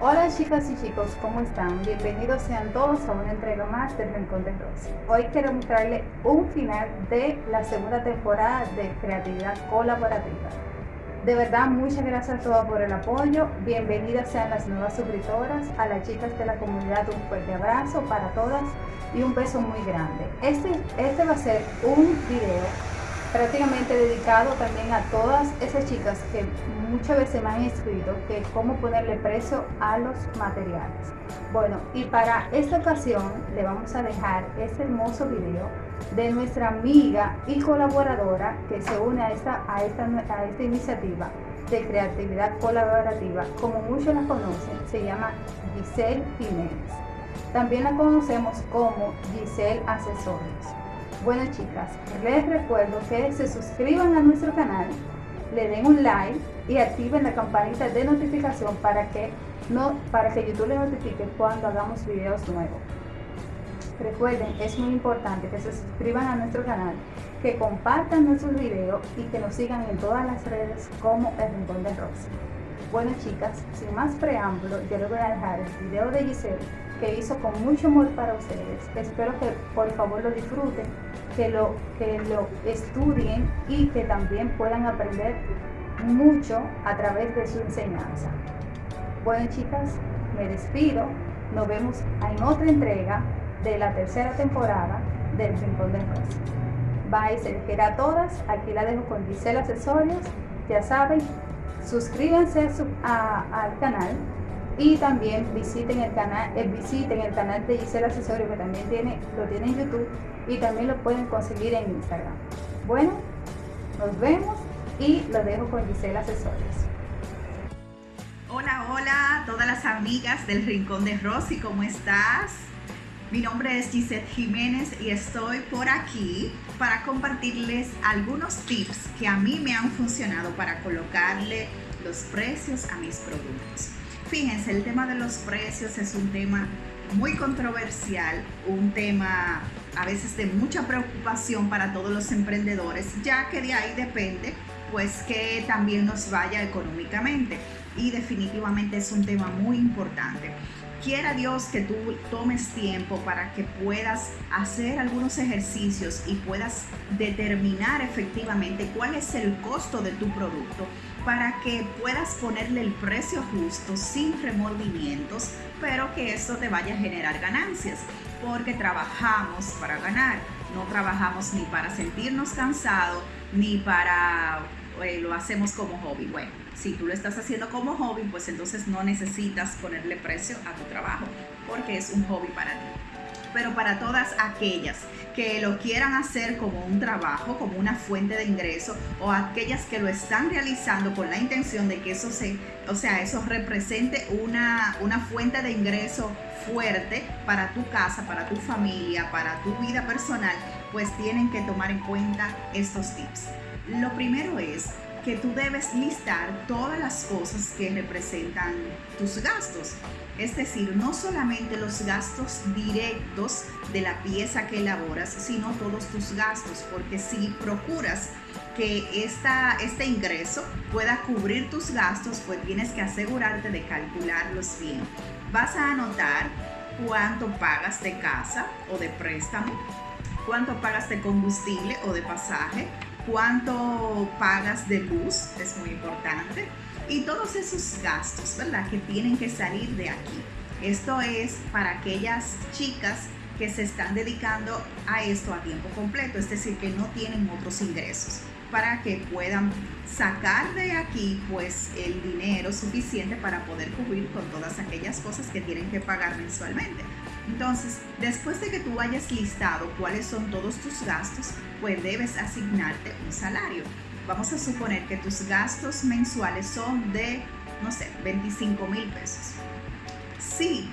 Hola chicas y chicos, ¿cómo están? Bienvenidos sean todos a una entrega más del Rincón de Rosy. Hoy quiero mostrarles un final de la segunda temporada de Creatividad Colaborativa. De verdad, muchas gracias a todos por el apoyo. Bienvenidas sean las nuevas suscriptoras, a las chicas de la comunidad un fuerte abrazo para todas y un beso muy grande. Este, este va a ser un video prácticamente dedicado también a todas esas chicas que muchas veces me han escrito que cómo ponerle precio a los materiales. Bueno, y para esta ocasión le vamos a dejar este hermoso video de nuestra amiga y colaboradora que se une a esta, a esta, a esta iniciativa de creatividad colaborativa. Como muchos la conocen, se llama Giselle Jiménez. También la conocemos como Giselle Accesorios. Bueno chicas, les recuerdo que se suscriban a nuestro canal, le den un like y activen la campanita de notificación para que, no, para que YouTube les notifique cuando hagamos videos nuevos. Recuerden, es muy importante que se suscriban a nuestro canal, que compartan nuestros videos y que nos sigan en todas las redes como El Rincón de Rosy. Bueno chicas, sin más preámbulo, yo les voy a dejar el video de Giselle que hizo con mucho amor para ustedes. Espero que por favor lo disfruten, que lo, que lo estudien y que también puedan aprender mucho a través de su enseñanza. Bueno chicas, me despido. Nos vemos en otra entrega de la tercera temporada del Rincón de Rosa. Bye, se les quiera a todas. Aquí la dejo con Gisela Accesorios. Ya saben, suscríbanse al canal y también visiten el canal eh, visiten el canal de Gisela Accesorio que también tiene lo tiene en YouTube y también lo pueden conseguir en Instagram bueno nos vemos y lo dejo con Gisela Accesorios hola hola todas las amigas del Rincón de Rosy ¿cómo estás? Mi nombre es Gisette Jiménez y estoy por aquí para compartirles algunos tips que a mí me han funcionado para colocarle los precios a mis productos. Fíjense, el tema de los precios es un tema muy controversial, un tema a veces de mucha preocupación para todos los emprendedores, ya que de ahí depende pues que también nos vaya económicamente y definitivamente es un tema muy importante. Quiera Dios que tú tomes tiempo para que puedas hacer algunos ejercicios y puedas determinar efectivamente cuál es el costo de tu producto para que puedas ponerle el precio justo sin remordimientos, pero que esto te vaya a generar ganancias, porque trabajamos para ganar, no trabajamos ni para sentirnos cansados, ni para eh, lo hacemos como hobby. Bueno, si tú lo estás haciendo como hobby, pues entonces no necesitas ponerle precio a tu trabajo, porque es un hobby para ti pero para todas aquellas que lo quieran hacer como un trabajo, como una fuente de ingreso, o aquellas que lo están realizando con la intención de que eso se, o sea, eso represente una, una fuente de ingreso fuerte para tu casa, para tu familia, para tu vida personal, pues tienen que tomar en cuenta estos tips. Lo primero es que tú debes listar todas las cosas que representan tus gastos. Es decir, no solamente los gastos directos de la pieza que elaboras, sino todos tus gastos, porque si procuras que esta, este ingreso pueda cubrir tus gastos, pues tienes que asegurarte de calcularlos bien. Vas a anotar cuánto pagas de casa o de préstamo, cuánto pagas de combustible o de pasaje, cuánto pagas de luz, es muy importante, y todos esos gastos, ¿verdad? Que tienen que salir de aquí. Esto es para aquellas chicas que se están dedicando a esto a tiempo completo, es decir, que no tienen otros ingresos, para que puedan sacar de aquí pues el dinero suficiente para poder cubrir con todas aquellas cosas que tienen que pagar mensualmente. Entonces, después de que tú hayas listado cuáles son todos tus gastos, pues debes asignarte un salario. Vamos a suponer que tus gastos mensuales son de, no sé, 25 mil pesos. Si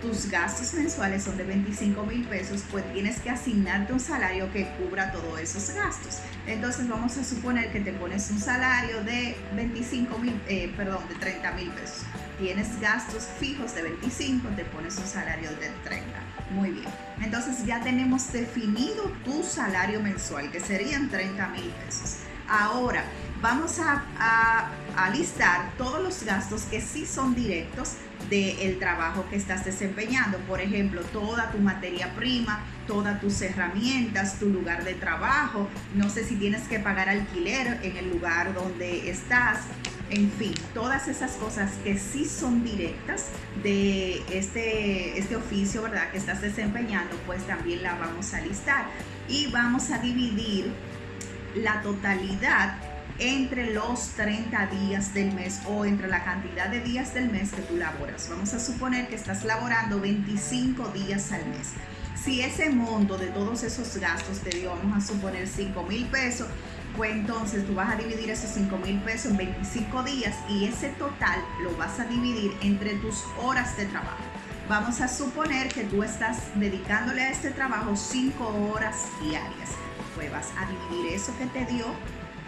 tus gastos mensuales son de 25 mil pesos, pues tienes que asignarte un salario que cubra todos esos gastos. Entonces vamos a suponer que te pones un salario de 25 mil, eh, perdón, de 30 mil pesos. Tienes gastos fijos de 25, te pones un salario de 30. Muy bien. Entonces ya tenemos definido tu salario mensual, que serían 30 mil pesos. Ahora, vamos a, a, listar todos los gastos que sí son directos del trabajo que estás desempeñando. Por ejemplo, toda tu materia prima, todas tus herramientas, tu lugar de trabajo. No sé si tienes que pagar alquiler en el lugar donde estás. En fin, todas esas cosas que sí son directas de este, este oficio, ¿verdad? Que estás desempeñando, pues también la vamos a listar. Y vamos a dividir la totalidad entre los 30 días del mes o entre la cantidad de días del mes que tú laboras. Vamos a suponer que estás laborando 25 días al mes. Si ese monto de todos esos gastos te dio, vamos a suponer 5 mil pesos, pues entonces tú vas a dividir esos 5 mil pesos en 25 días y ese total lo vas a dividir entre tus horas de trabajo. Vamos a suponer que tú estás dedicándole a este trabajo 5 horas diarias. Pues vas a dividir eso que te dio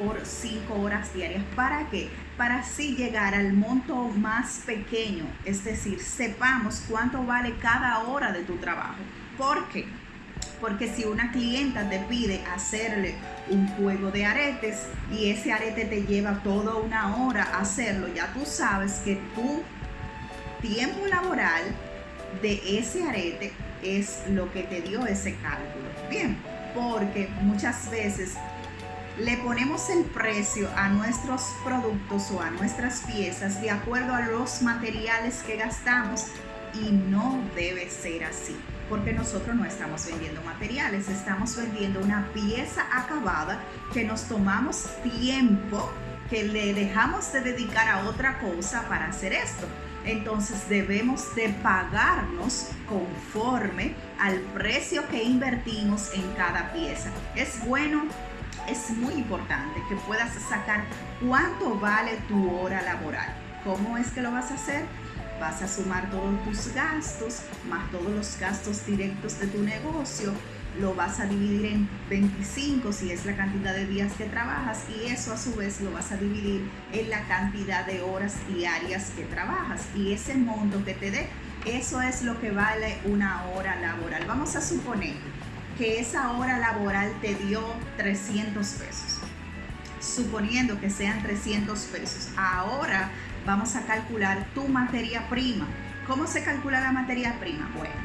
por 5 horas diarias. ¿Para qué? Para así llegar al monto más pequeño, es decir, sepamos cuánto vale cada hora de tu trabajo. ¿Por qué? Porque si una clienta te pide hacerle un juego de aretes y ese arete te lleva toda una hora hacerlo, ya tú sabes que tu tiempo laboral de ese arete es lo que te dio ese cálculo. Bien, porque muchas veces le ponemos el precio a nuestros productos o a nuestras piezas de acuerdo a los materiales que gastamos y no debe ser así porque nosotros no estamos vendiendo materiales, estamos vendiendo una pieza acabada que nos tomamos tiempo, que le dejamos de dedicar a otra cosa para hacer esto. Entonces debemos de pagarnos conforme al precio que invertimos en cada pieza. Es bueno es muy importante que puedas sacar cuánto vale tu hora laboral. ¿Cómo es que lo vas a hacer? Vas a sumar todos tus gastos, más todos los gastos directos de tu negocio, lo vas a dividir en 25 si es la cantidad de días que trabajas y eso a su vez lo vas a dividir en la cantidad de horas diarias que trabajas y ese monto que te dé, eso es lo que vale una hora laboral. Vamos a suponer que esa hora laboral te dio 300 pesos. Suponiendo que sean 300 pesos. Ahora vamos a calcular tu materia prima. ¿Cómo se calcula la materia prima? Bueno,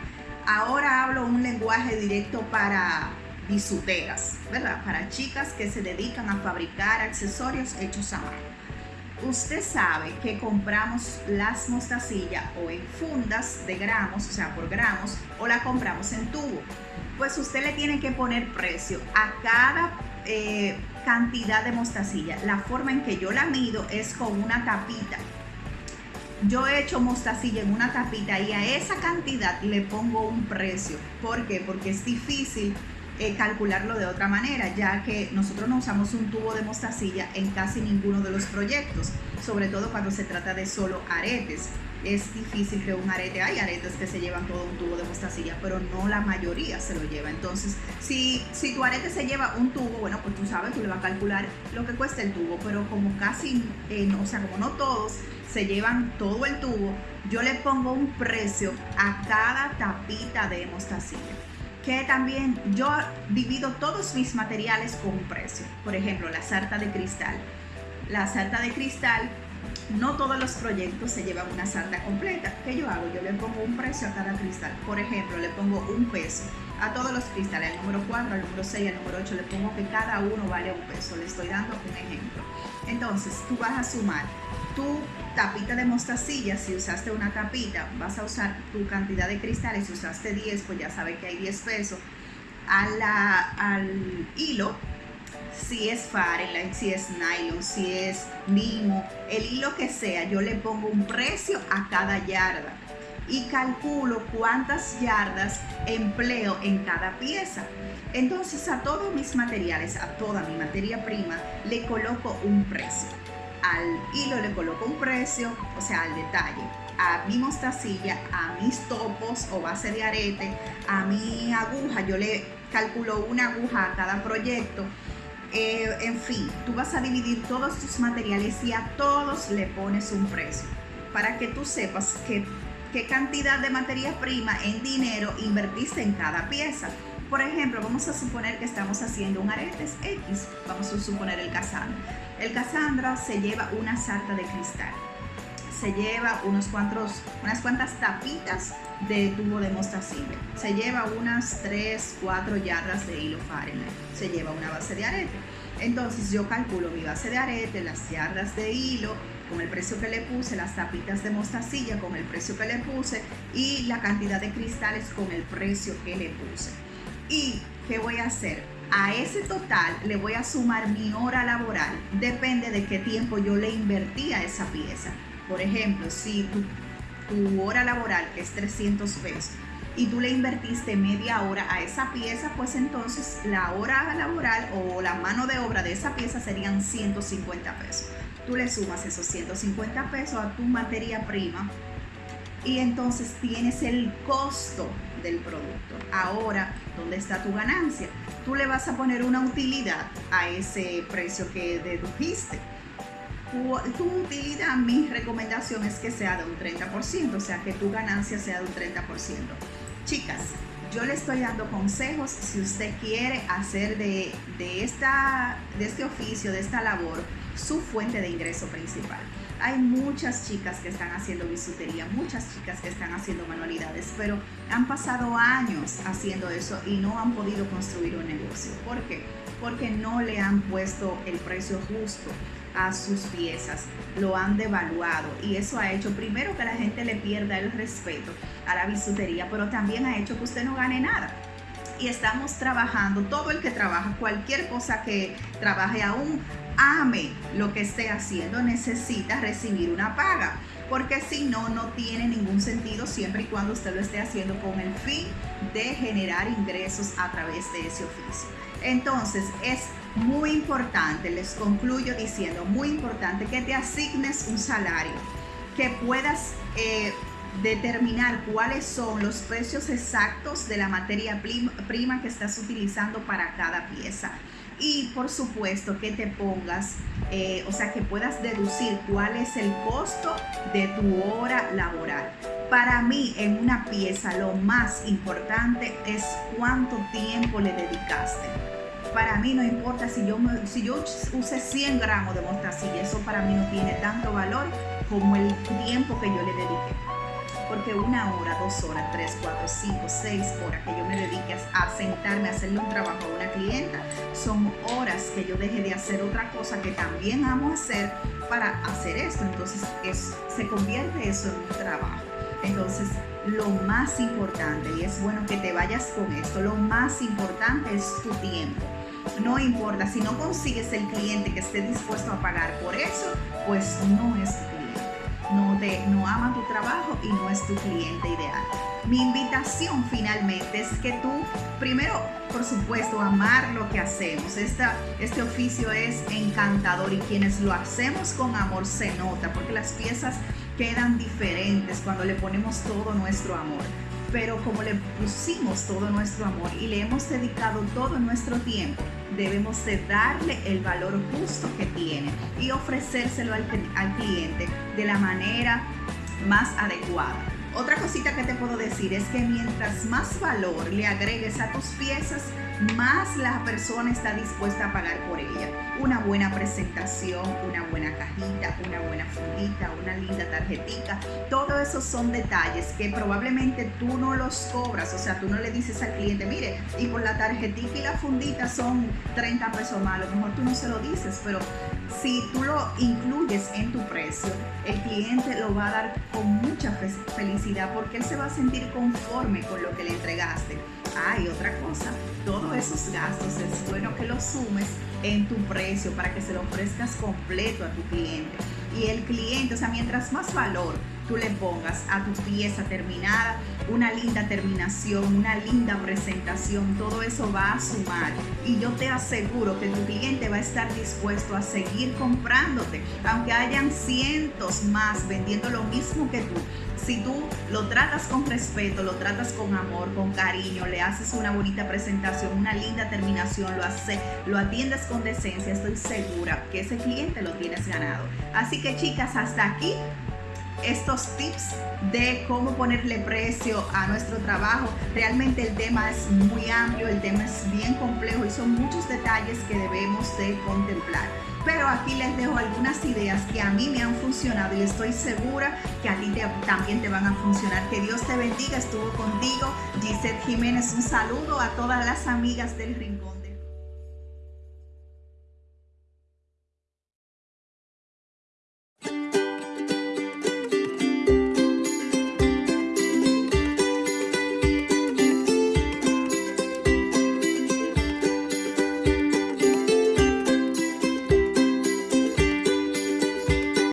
ahora hablo un lenguaje directo para bisuteras, ¿verdad? Para chicas que se dedican a fabricar accesorios hechos a mano. Usted sabe que compramos las mostacillas o en fundas de gramos, o sea, por gramos, o la compramos en tubo. Pues usted le tiene que poner precio a cada eh, cantidad de mostacilla. La forma en que yo la mido es con una tapita. Yo he hecho mostacilla en una tapita y a esa cantidad le pongo un precio. ¿Por qué? Porque es difícil eh, calcularlo de otra manera, ya que nosotros no usamos un tubo de mostacilla en casi ninguno de los proyectos, sobre todo cuando se trata de solo aretes. Es difícil que un arete, hay aretes que se llevan todo un tubo de mostacilla, pero no la mayoría se lo lleva. Entonces, si, si tu arete se lleva un tubo, bueno, pues tú sabes, tú le vas a calcular lo que cuesta el tubo, pero como casi, eh, o sea, como no todos se llevan todo el tubo, yo le pongo un precio a cada tapita de mostacilla que también yo divido todos mis materiales con un precio. Por ejemplo, la sarta de cristal. La sarta de cristal, no todos los proyectos se llevan una sarta completa. ¿Qué yo hago? Yo le pongo un precio a cada cristal. Por ejemplo, le pongo un peso a todos los cristales, al número 4, al número 6, al número 8, le pongo que cada uno vale un peso. Le estoy dando un ejemplo. Entonces, tú vas a sumar tu tapita de mostacilla, si usaste una tapita, vas a usar tu cantidad de cristales, si usaste 10, pues ya sabes que hay 10 pesos. al hilo, si es Fahrenheit, si es nylon, si es mimo, el hilo que sea, yo le pongo un precio a cada yarda y calculo cuántas yardas empleo en cada pieza. Entonces a todos mis materiales, a toda mi materia prima, le coloco un precio al hilo le coloco un precio, o sea, al detalle. A mi mostacilla, a mis topos o base de arete, a mi aguja, yo le calculo una aguja a cada proyecto. Eh, en fin, tú vas a dividir todos tus materiales y a todos le pones un precio. Para que tú sepas qué cantidad de materia prima en dinero invertiste en cada pieza. Por ejemplo, vamos a suponer que estamos haciendo un aretes X, vamos a suponer el casano El Cassandra se lleva una sarta de cristal se lleva unos cuantos, unas cuantas tapitas de tubo de mostacilla. Se lleva unas 3, 4 yardas de hilo Fahrenheit. Se lleva una base de arete. Entonces yo calculo mi base de arete, las yardas de hilo, con el precio que le puse, las tapitas de mostacilla con el precio que le puse y la cantidad de cristales con el precio que le puse. ¿Y qué voy a hacer? A ese total le voy a sumar mi hora laboral. Depende de qué tiempo yo le invertí a esa pieza. Por ejemplo, si tu, hora laboral es 300 pesos y tú le invertiste media hora a esa pieza, pues entonces la hora laboral o la mano de obra de esa pieza serían 150 pesos. Tú le sumas esos 150 pesos a tu materia prima y entonces tienes el costo del producto. Ahora, ¿dónde está tu ganancia? Tú le vas a poner una utilidad a ese precio que dedujiste tu, utilidad, mi recomendación es que sea de un 30%, o sea, que tu ganancia sea de un 30%. Chicas, yo le estoy dando consejos si usted quiere hacer de, de, esta, de este oficio, de esta labor, su fuente de ingreso principal. Hay muchas chicas que están haciendo bisutería, muchas chicas que están haciendo manualidades, pero han pasado años haciendo eso y no han podido construir un negocio. ¿Por qué? Porque no le han puesto el precio justo a sus piezas, lo han devaluado y eso ha hecho primero que la gente le pierda el respeto a la bisutería, pero también ha hecho que usted no gane nada. Y estamos trabajando, todo el que trabaja, cualquier cosa que trabaje aún, ame lo que esté haciendo, necesita recibir una paga porque si no, no tiene ningún sentido siempre y cuando usted lo esté haciendo con el fin de generar ingresos a través de ese oficio. Entonces, es muy importante, les concluyo diciendo, muy importante que te asignes un salario, que puedas eh, determinar cuáles son los precios exactos de la materia prima que estás utilizando para cada pieza. Y por supuesto que te pongas, eh, o sea, que puedas deducir cuál es el costo de tu hora laboral. Para mí, en una pieza, lo más importante es cuánto tiempo le dedicaste para mí no importa si yo, si yo use 100 gramos de mostacilla, eso para mí no tiene tanto valor como el tiempo que yo le dediqué. Porque una hora, dos horas, tres, cuatro, cinco, seis horas que yo me dedique a sentarme a hacerle un trabajo a una clienta, son horas que yo deje de hacer otra cosa que también amo hacer para hacer esto. Entonces se convierte eso en un trabajo. Entonces, lo más importante, y es bueno que te vayas con esto, lo más importante es tu tiempo no importa, si no consigues el cliente que esté dispuesto a pagar por eso, pues no es tu cliente. No, te, no ama tu trabajo y no es tu cliente ideal. Mi invitación finalmente es que tú, primero, por supuesto, amar lo que hacemos. Este oficio es encantador y quienes lo hacemos con amor se nota porque las piezas quedan diferentes cuando le ponemos todo nuestro amor pero como le pusimos todo nuestro amor y le hemos dedicado todo nuestro tiempo, debemos de darle el valor justo que tiene y ofrecérselo al, al cliente de la manera más adecuada. Otra cosita que te puedo decir es que mientras más valor le agregues a tus piezas, más la persona está dispuesta a pagar por ella. Una buena presentación, una buena cajita, una buena fundita, una linda tarjetita. Todo eso son detalles que probablemente tú no los cobras. O sea, tú no le dices al cliente, mire, y por la tarjetita y la fundita son 30 pesos más. A lo mejor tú no se lo dices, pero si tú lo incluyes en tu precio, el cliente lo va a dar con mucha felicidad porque él se va a sentir conforme con lo que le entregaste. Ah, y otra cosa, todos esos gastos es bueno que los sumes en tu precio para que se lo ofrezcas completo a tu cliente. Y el cliente, o sea, mientras más valor tú le pongas a tu pieza terminada, una linda terminación, una linda presentación, todo eso va a sumar. Y yo te aseguro que tu cliente va a estar dispuesto a seguir comprándote, aunque hayan cientos más vendiendo lo mismo que tú. Si tú lo tratas con respeto, lo tratas con amor, con cariño, le haces una bonita presentación, una linda terminación, lo, hace, lo atiendes con decencia, estoy segura que ese cliente lo tienes ganado. Así que chicas, hasta aquí estos tips de cómo ponerle precio a nuestro trabajo. Realmente el tema es muy amplio, el tema es bien complejo y son muchos detalles que debemos de contemplar. Pero aquí les dejo algunas ideas que a mí me han funcionado y estoy segura que a ti también te van a funcionar. Que Dios te bendiga, estuvo contigo. Gisette Jiménez, un saludo a todas las amigas del Rincón.